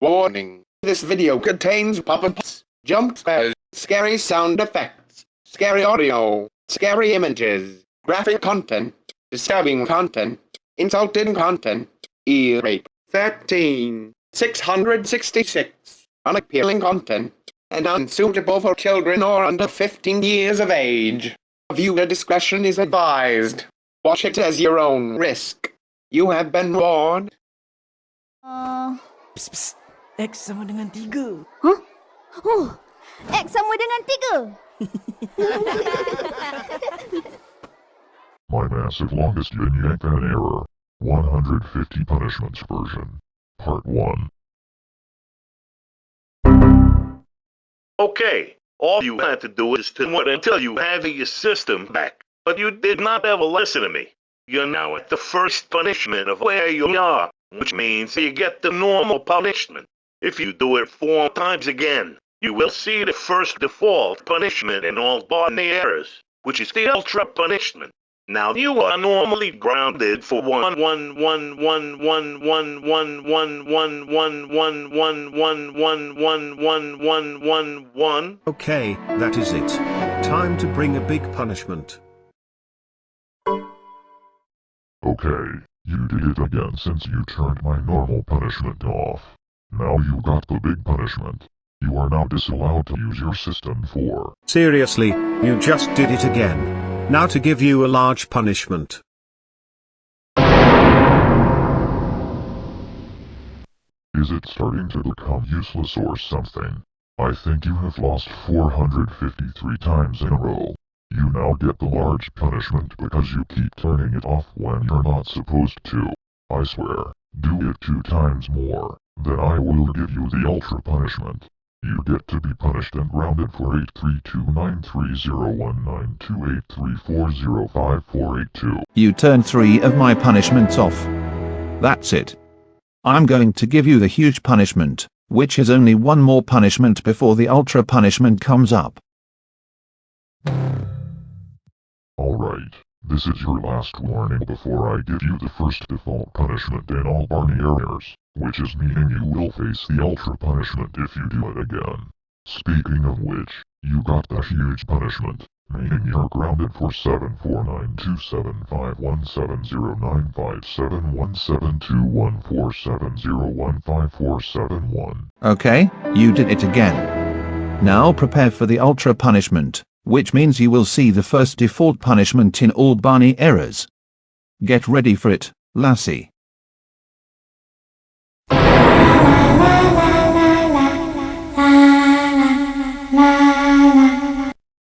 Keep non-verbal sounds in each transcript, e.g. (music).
Warning. This video contains puppets, jump scares, scary sound effects, scary audio, scary images, graphic content, disturbing content, insulting content, ear rape, 13, 666, unappealing content, and unsuitable for children or under 15 years of age. Viewer discretion is advised. Watch it as your own risk. You have been warned. Uh, Psst, psst. X sama dengan tiga. huh? Oh, X sama dengan tiga. (laughs) My massive longest yin yang fan error. 150 punishments version. Part 1. Okay, all you had to do is to wait until you have your system back. But you did not ever listen to me. You're now at the first punishment of where you are, which means you get the normal punishment. If you do it four times again, you will see the first default punishment in all Barney errors, which is the ultra punishment. Now you are normally grounded for one one one one one one one one one one one one one one one one one one one Okay, that is it. Time to bring a big punishment. Okay, you did it again since you turned my normal punishment off. Now you got the big punishment. You are now disallowed to use your system for. Seriously, you just did it again. Now to give you a large punishment. Is it starting to become useless or something? I think you have lost 453 times in a row. You now get the large punishment because you keep turning it off when you're not supposed to. I swear, do it two times more, then I will give you the ultra punishment. You get to be punished and grounded for 83293019283405482. You turn three of my punishments off. That's it. I'm going to give you the huge punishment, which is only one more punishment before the ultra punishment comes up. Alright, this is your last warning before I give you the first default punishment in all Barney errors, which is meaning you will face the ultra punishment if you do it again. Speaking of which, you got the huge punishment, meaning you're grounded for 74927517095717214701547015471. Okay, you did it again. Now prepare for the ultra punishment, which means you will see the first default punishment in all Barney errors. Get ready for it, Lassie.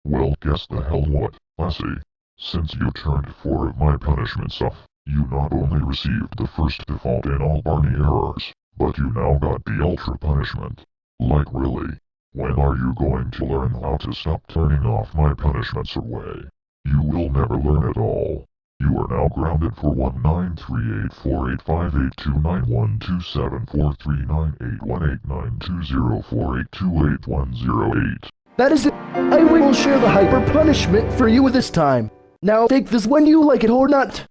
Well guess the hell what, Lassie. Since you turned four of my punishments off, you not only received the first default in all Barney errors, but you now got the ultra punishment. Like really? When are you going to learn how to stop turning off my punishments away? You will never learn at all. You are now grounded for 193848582912743981892048281008. That is it. I will share the hyper punishment for you this time. Now take this when you like it or not.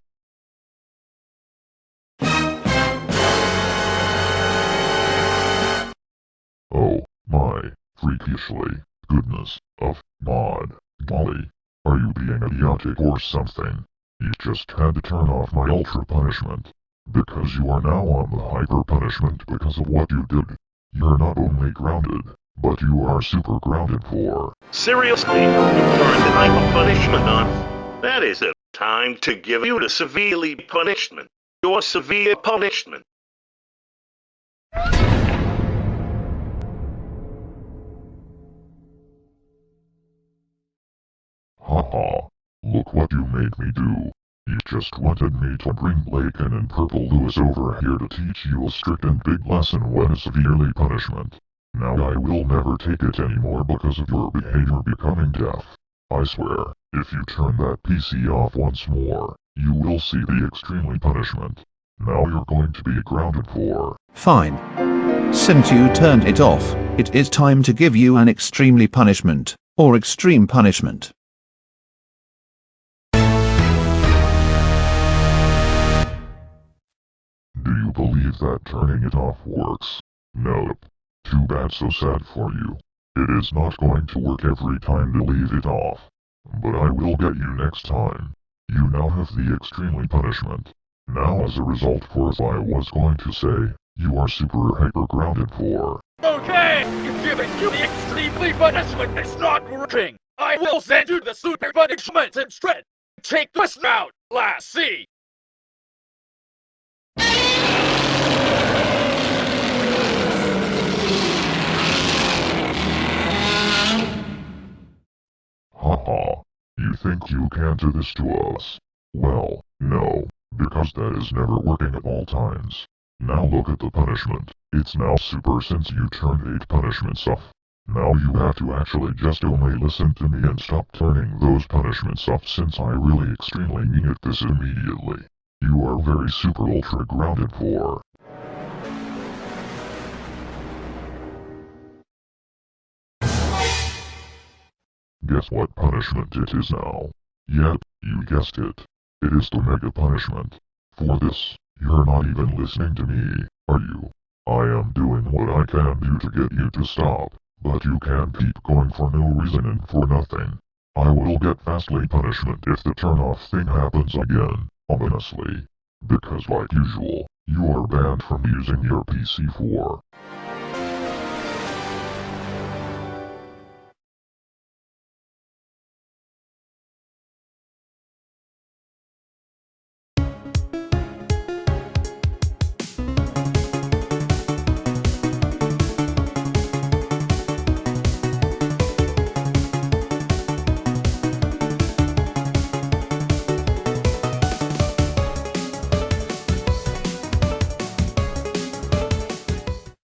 Freakishly, goodness, of, mod, golly, are you being idiotic or something? You just had to turn off my ultra punishment. Because you are now on the hyper punishment because of what you did. You're not only grounded, but you are super grounded for. Seriously, you turned the hyper punishment on. That is it. Time to give you the severely punishment. Your severe punishment. What you made me do. You just wanted me to bring Lakin and Purple Lewis over here to teach you a strict and big lesson what is severely punishment. Now I will never take it anymore because of your behavior becoming deaf. I swear, if you turn that PC off once more, you will see the extremely punishment. Now you're going to be grounded for. Fine. Since you turned it off, it is time to give you an extremely punishment, or extreme punishment. Believe that turning it off works? Nope. Too bad so sad for you. It is not going to work every time to leave it off. But I will get you next time. You now have the extremely punishment. Now as a result course I was going to say, you are super hyper grounded for. Okay, you're giving you the extremely punishment is not working. I will send you the super punishment instead. Take this route, lassie. Haha. You think you can do this to us? Well, no, because that is never working at all times. Now look at the punishment. It's now super since you turned 8 punishments off. Now you have to actually just only listen to me and stop turning those punishments off since I really extremely mean it this immediately. You are very super ultra grounded for. Guess what punishment it is now? Yep, you guessed it. It is the mega punishment. For this, you're not even listening to me, are you? I am doing what I can do to get you to stop, but you can't keep going for no reason and for nothing. I will get fastly punishment if the turn off thing happens again, ominously. Because like usual, you are banned from using your PC for